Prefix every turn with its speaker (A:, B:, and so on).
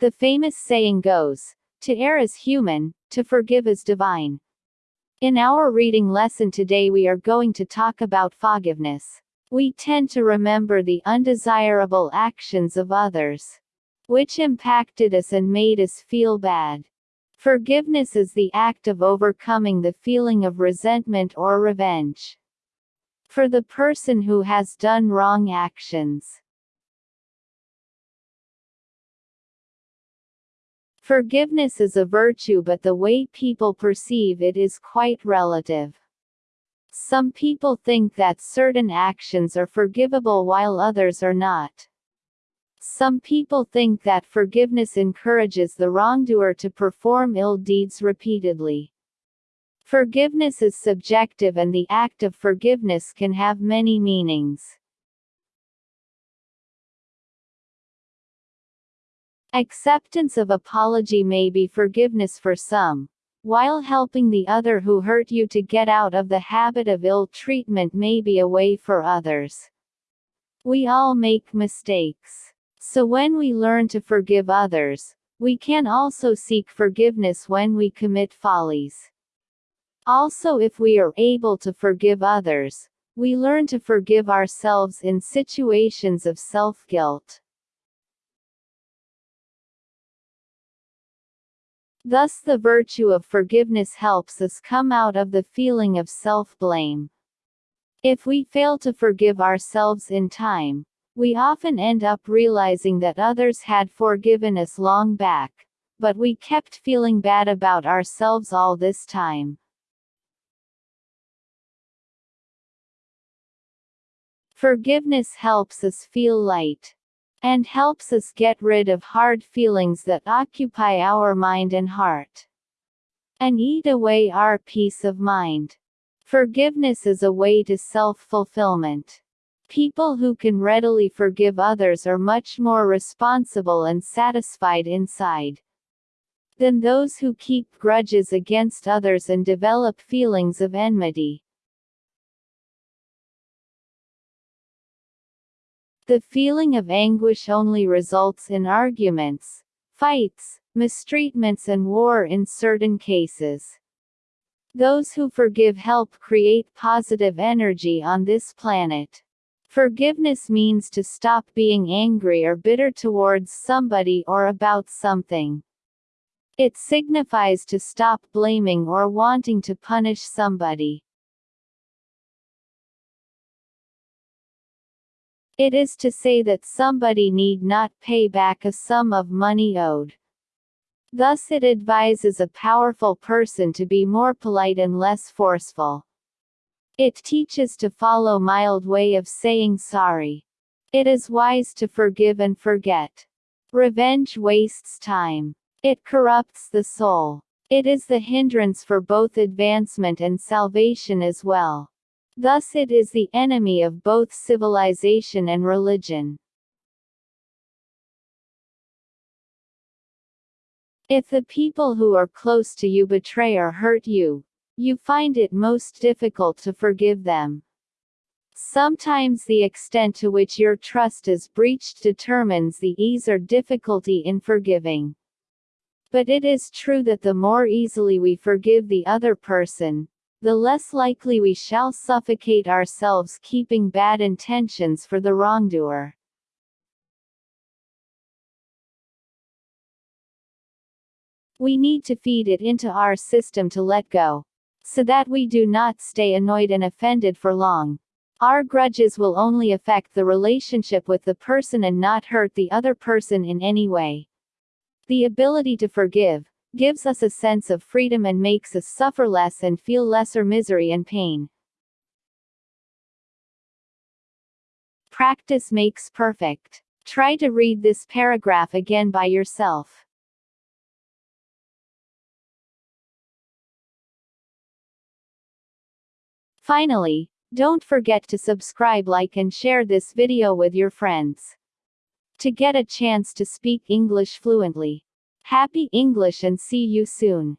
A: The famous saying goes, to err is human, to forgive is divine. In our reading lesson today we are going to talk about forgiveness. We tend to remember the undesirable actions of others, which impacted us and made us feel bad. Forgiveness is the act of overcoming the feeling of resentment or revenge for the person who has done wrong actions. Forgiveness is a virtue but the way people perceive it is quite relative. Some people think that certain actions are forgivable while others are not. Some people think that forgiveness encourages the wrongdoer to perform ill deeds repeatedly. Forgiveness is subjective and the act of forgiveness can have many meanings. Acceptance of apology may be forgiveness for some, while helping the other who hurt you to get out of the habit of ill treatment may be a way for others. We all make mistakes. So when we learn to forgive others, we can also seek forgiveness when we commit follies. Also if we are able to forgive others, we learn to forgive ourselves in situations of self-guilt. Thus the virtue of forgiveness helps us come out of the feeling of self-blame. If we fail to forgive ourselves in time, we often end up realizing that others had forgiven us long back, but we kept feeling bad about ourselves all this time. Forgiveness helps us feel light and helps us get rid of hard feelings that occupy our mind and heart, and eat away our peace of mind. Forgiveness is a way to self-fulfillment. People who can readily forgive others are much more responsible and satisfied inside than those who keep grudges against others and develop feelings of enmity. The feeling of anguish only results in arguments, fights, mistreatments and war in certain cases. Those who forgive help create positive energy on this planet. Forgiveness means to stop being angry or bitter towards somebody or about something. It signifies to stop blaming or wanting to punish somebody. It is to say that somebody need not pay back a sum of money owed. Thus it advises a powerful person to be more polite and less forceful. It teaches to follow mild way of saying sorry. It is wise to forgive and forget. Revenge wastes time. It corrupts the soul. It is the hindrance for both advancement and salvation as well. Thus it is the enemy of both civilization and religion. If the people who are close to you betray or hurt you, you find it most difficult to forgive them. Sometimes the extent to which your trust is breached determines the ease or difficulty in forgiving. But it is true that the more easily we forgive the other person, the less likely we shall suffocate ourselves keeping bad intentions for the wrongdoer. We need to feed it into our system to let go. So that we do not stay annoyed and offended for long. Our grudges will only affect the relationship with the person and not hurt the other person in any way. The ability to forgive, gives us a sense of freedom and makes us suffer less and feel lesser misery and pain. Practice makes perfect. Try to read this paragraph again by yourself. Finally, don't forget to subscribe like and share this video with your friends. To get a chance to speak English fluently. Happy English and see you soon.